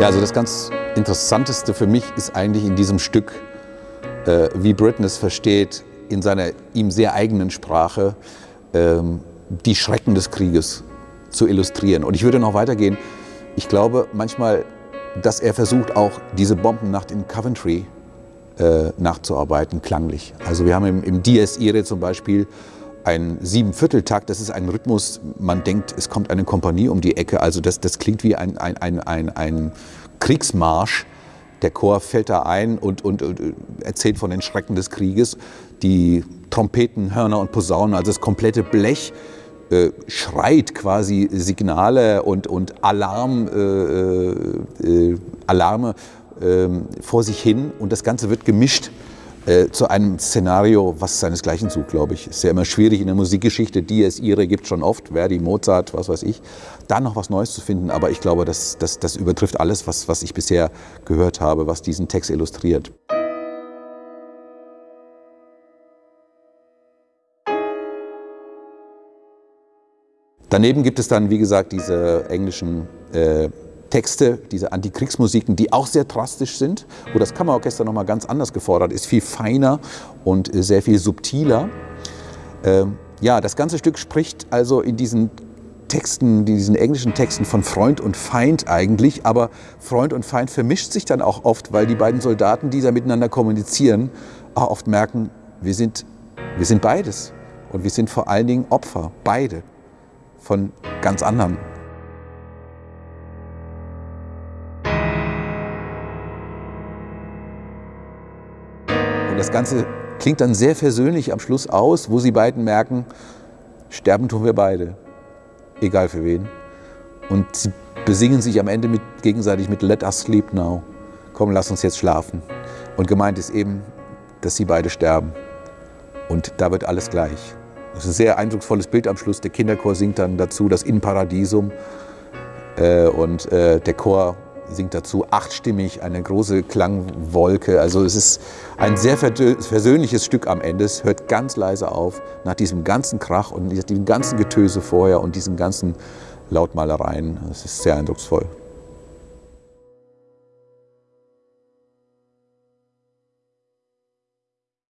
Ja, also das ganz Interessanteste für mich ist eigentlich in diesem Stück, äh, wie Britten es versteht, in seiner ihm sehr eigenen Sprache ähm, die Schrecken des Krieges zu illustrieren. Und ich würde noch weitergehen. Ich glaube manchmal, dass er versucht, auch diese Bombennacht in Coventry äh, nachzuarbeiten, klanglich. Also wir haben im, im Dies Irae zum Beispiel ein Siebenvierteltakt, das ist ein Rhythmus, man denkt, es kommt eine Kompanie um die Ecke, also das, das klingt wie ein, ein, ein, ein, ein Kriegsmarsch. Der Chor fällt da ein und, und, und, erzählt von den Schrecken des Krieges. Die Trompeten, Hörner und Posaunen, also das komplette Blech, äh, schreit quasi Signale und, und Alarm, äh, äh, Alarme ähm, vor sich hin und das Ganze wird gemischt äh, zu einem Szenario, was seinesgleichen sucht, glaube ich. Ist ja immer schwierig in der Musikgeschichte, die es ihre gibt schon oft, Verdi, Mozart, was weiß ich, da noch was Neues zu finden. Aber ich glaube, das, das, das übertrifft alles, was, was ich bisher gehört habe, was diesen Text illustriert. Daneben gibt es dann, wie gesagt, diese englischen äh, Texte, diese Antikriegsmusiken, die auch sehr drastisch sind, wo das Kammerorchester nochmal ganz anders gefordert ist, viel feiner und äh, sehr viel subtiler. Ähm, ja, das ganze Stück spricht also in diesen Texten, diesen englischen Texten von Freund und Feind eigentlich, aber Freund und Feind vermischt sich dann auch oft, weil die beiden Soldaten, die da miteinander kommunizieren, auch oft merken, wir sind, wir sind beides. Und wir sind vor allen Dingen Opfer, beide, von ganz anderen das Ganze klingt dann sehr versöhnlich am Schluss aus, wo sie beiden merken, sterben tun wir beide, egal für wen. Und sie besingen sich am Ende mit, gegenseitig mit Let us sleep now. Komm, lass uns jetzt schlafen. Und gemeint ist eben, dass sie beide sterben. Und da wird alles gleich. Das ist ein sehr eindrucksvolles Bild am Schluss. Der Kinderchor singt dann dazu das In Paradisum. Äh, und äh, der Chor singt dazu achtstimmig eine große Klangwolke. Also es ist ein sehr versöhnliches Stück am Ende. Es hört ganz leise auf nach diesem ganzen Krach und diesem ganzen Getöse vorher und diesen ganzen Lautmalereien. Es ist sehr eindrucksvoll.